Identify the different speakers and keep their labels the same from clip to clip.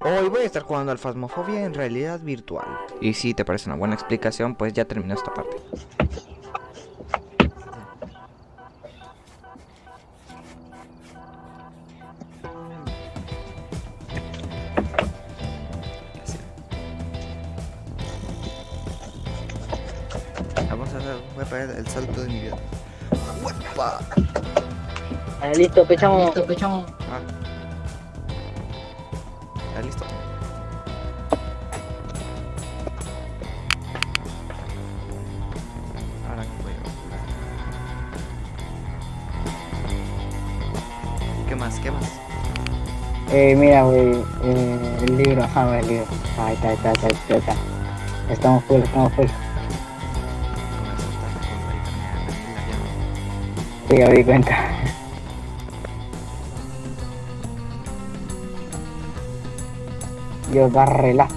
Speaker 1: Hoy voy a estar jugando al Phasmophobia en realidad virtual. Y si te parece una buena explicación, pues ya terminó esta parte. Vamos a hacer, voy a pegar el salto de mi vida. ¡Uepa!
Speaker 2: Ah, listo, pechamos. Listo, pechamos.
Speaker 1: Más? ¿Qué más?
Speaker 2: Eh, mira, güey, eh, el libro, ajá, güey, el libro. Ahí está, ahí está, ahí está, ahí está. Estamos full, estamos full. Sí, ya di cuenta. Yo barrela.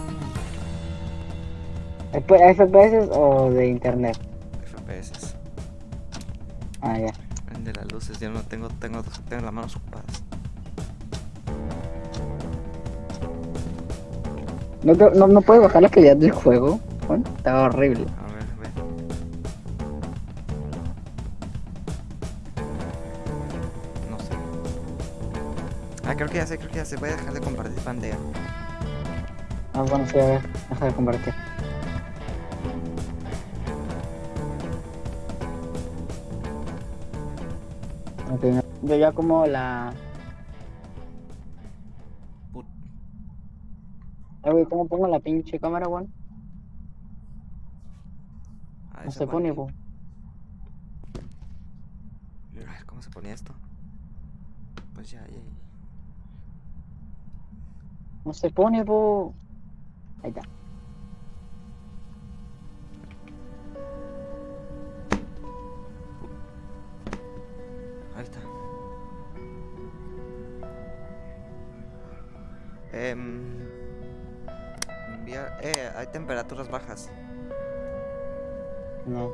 Speaker 2: ¿FPS o de internet?
Speaker 1: FPS.
Speaker 2: Ah, ya.
Speaker 1: El de las luces, ya no tengo, tengo, tengo las manos ocupadas.
Speaker 2: ¿No, te- no, no puedes bajar la calidad del juego? Bueno, estaba horrible.
Speaker 1: A ver, ve. No sé. Ah, creo que ya sé, creo que ya sé. Voy a dejar de compartir pantalla.
Speaker 2: Ah, bueno, sí, a ver, deja de compartir. Ok, no- yo ya como la... Güey, ¿cómo pongo la pinche cámara, weón?
Speaker 1: Ah,
Speaker 2: No
Speaker 1: esa
Speaker 2: se pone, po.
Speaker 1: A ver, ¿cómo se ponía esto? Pues ya, ya, ya.
Speaker 2: No se pone, po. Ahí está.
Speaker 1: Ahí está. Em, Eh, hay temperaturas bajas.
Speaker 2: No.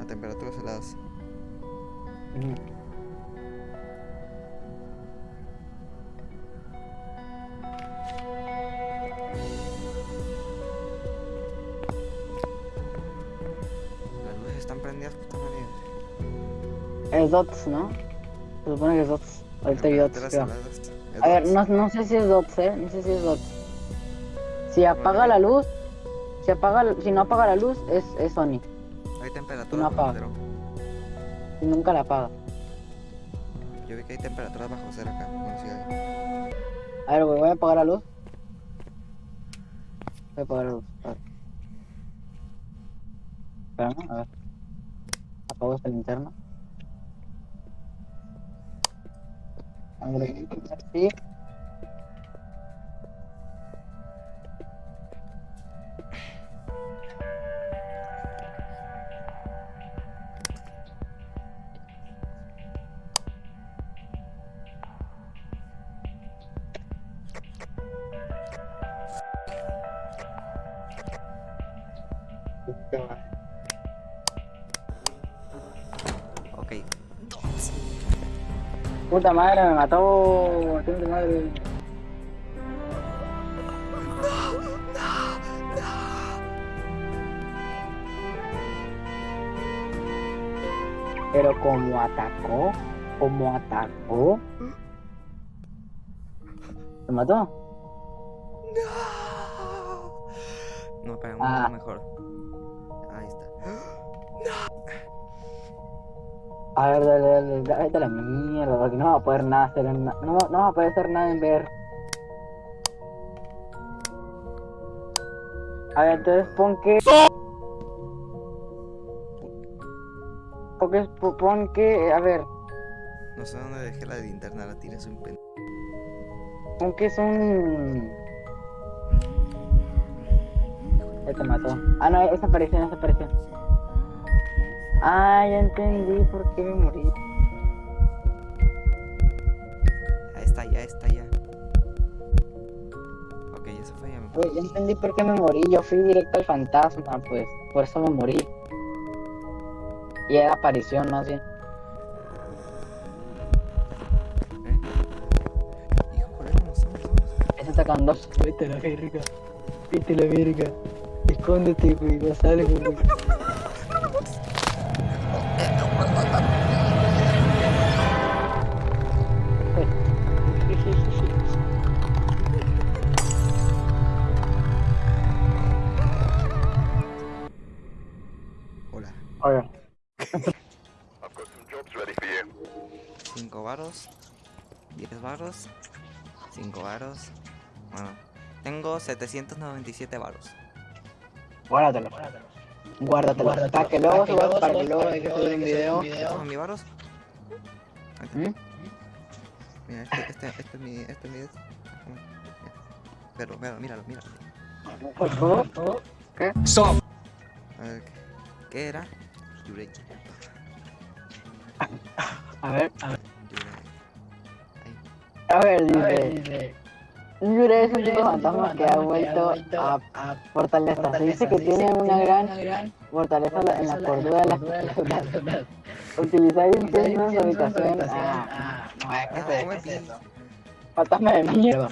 Speaker 1: A temperaturas heladas. Las luces están prendidas, puta madre.
Speaker 2: Es dots, ¿no? Se supone que es dots. Ahorita vi dots, A ver, no, no sé si es dots, eh. No sé si es dots. Si apaga la luz, si apaga, si no apaga la luz, es, es Sony.
Speaker 1: Hay temperaturas
Speaker 2: no apaga.
Speaker 1: cero.
Speaker 2: Y nunca la apaga.
Speaker 1: Yo vi que hay temperaturas bajo cero acá. Sí hay.
Speaker 2: A ver, güey, voy a apagar la luz. Voy a apagar la luz. A ver. Espérame, a ver. Apago esta linterna. A sí.
Speaker 1: Ok.
Speaker 2: Puta madre, me mató. Puta madre. Pero como atacó, como atacó. ¿Se mató?
Speaker 1: No, pero
Speaker 2: Ah.
Speaker 1: mejor.
Speaker 2: A ver, dale, dale, dale, a la mierda, porque no va a poder nada hacer en no, no va a poder hacer nada en ver. A ver, entonces pon que. Pon que, pon que, a ver,
Speaker 1: No sé dónde dejé la linterna, la tiré, soy un pen...
Speaker 2: pon que son. Ya te mató. Ah, no, esa aparición, esa aparición. Ah, ya entendí por qué me morí.
Speaker 1: Ahí está, ya está, ya. Ok, eso fue ya me
Speaker 2: Güey, ya entendí por qué me morí. Yo fui directo al fantasma, pues. Por eso me morí. Y era aparición, más bien.
Speaker 1: ¿Eh? Estamos.
Speaker 2: Esa sacan dos. Vete a la verga. Vete a la verga. Escóndete, güey. No sales, güey.
Speaker 1: 5 varos. 10 varos. 5 varos. Bueno, tengo 797 varos.
Speaker 2: Guárdatelo. Guárdatelo. Para que luego subas, para que luego hay que subir un video.
Speaker 1: ¿Toma mi varos?
Speaker 2: ¿Mm?
Speaker 1: Mira, este, este, este es mi. Este es mi. Pero, míralo, míralo, míralo.
Speaker 2: Por favor. ¿Qué?
Speaker 1: A ver, ¿qué, qué era? Yurei.
Speaker 2: A ver, a ver. A ver, dice. Yure es un tipo fantasma que ha vuelto a fortaleza. Se dice que tiene una gran fortaleza en la cordura de las criaturas. Utilizar incienso en su habitación. Ah, no,
Speaker 1: Ah,
Speaker 2: ¿qué
Speaker 1: ¿cómo
Speaker 2: es
Speaker 1: es?
Speaker 2: eso? Fantasma de mierda.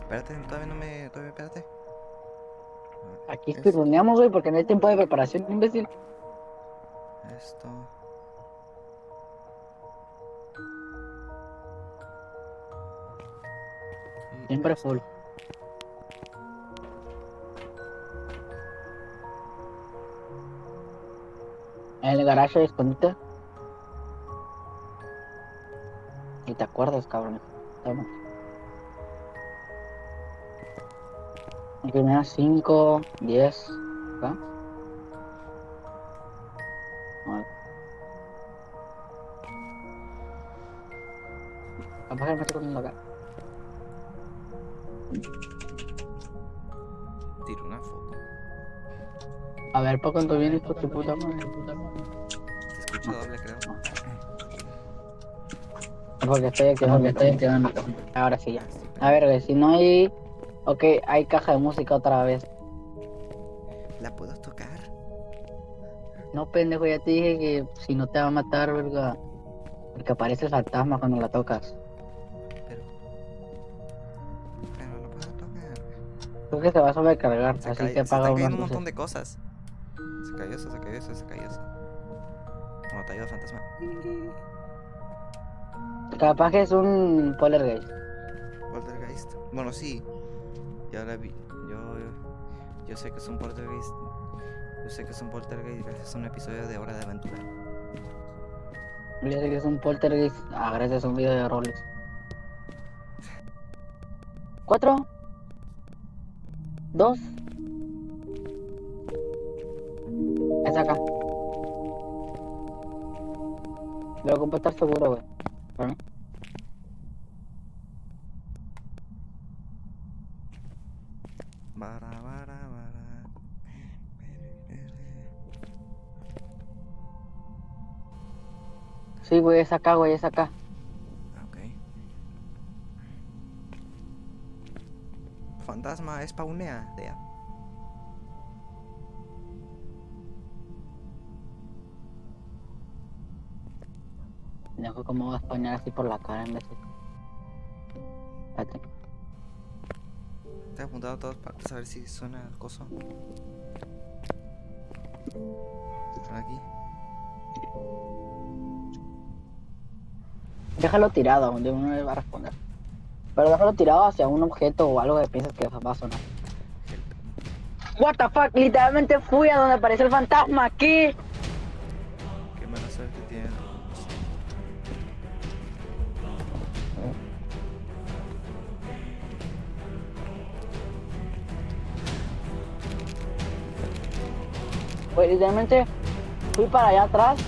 Speaker 1: Espérate, todavía no me. Todavía, espérate.
Speaker 2: Aquí estoy güey, porque no hay tiempo de preparación, imbécil.
Speaker 1: Esto. Y
Speaker 2: Siempre
Speaker 1: esto.
Speaker 2: full. En el garaje de escondite. Y te acuerdas, cabrón. Toma. Y primero 5, 10. ¿Va? Que me estoy acá.
Speaker 1: Tiro una foto.
Speaker 2: A ver, ¿para cuánto vienes por tu puta madre?
Speaker 1: Se escucha doble, creo.
Speaker 2: Porque estoy activando, estoy activando. Ahora sí ya. A ver, si no hay... Ok, hay caja de música otra vez.
Speaker 1: ¿La puedo tocar?
Speaker 2: No, pendejo, ya te dije que si no te va a matar, verga. Porque aparece el fantasma cuando la tocas.
Speaker 1: Pero. Pero lo puedo tocar.
Speaker 2: Creo que se va a sobrecargar,
Speaker 1: Se,
Speaker 2: así que
Speaker 1: se
Speaker 2: apaga
Speaker 1: cayendo un montón de cosas. Se cayó eso, se cayó eso, se cayó eso. Como te ayuda el fantasma.
Speaker 2: Capaz que es un poltergeist.
Speaker 1: Poltergeist. Bueno, sí. Ya la vi. Yo, yo sé que es un poltergeist. Yo sé que es un poltergeist gracias a un episodio de Hora de Aventura.
Speaker 2: Yo sé que es un poltergeist. Ah, gracias a un video de roles. ¿Cuatro? ¿Dos? Es acá. Lo ocupo seguro, güey.
Speaker 1: Bara, bara, bara.
Speaker 2: Sí, güey, es acá, güey, es acá.
Speaker 1: Ok. Fantasma spawnea, Dea.
Speaker 2: Dejo cómo va a spawnear así por la cara en vez de...
Speaker 1: Te he apuntado a todas partes a ver si suena el coso. Por aquí.
Speaker 2: Déjalo tirado, donde uno le va a responder. Pero déjalo tirado hacia un objeto o algo que piensas que va a sonar. What the fuck, literalmente fui a donde apareció el fantasma aquí.
Speaker 1: Qué mala suerte tiene.
Speaker 2: Literalmente fui para allá atrás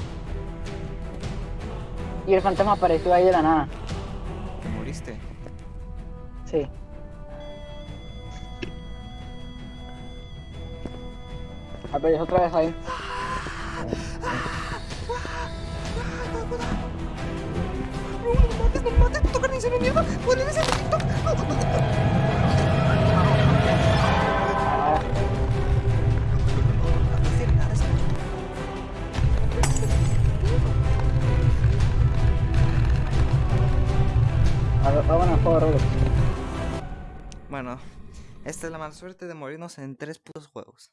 Speaker 2: y el fantasma apareció ahí de la nada.
Speaker 1: ¿Te moriste?
Speaker 2: Sí. Apareció otra vez ahí. Ah,
Speaker 1: Bueno, esta es la mala suerte de morirnos en tres putos juegos.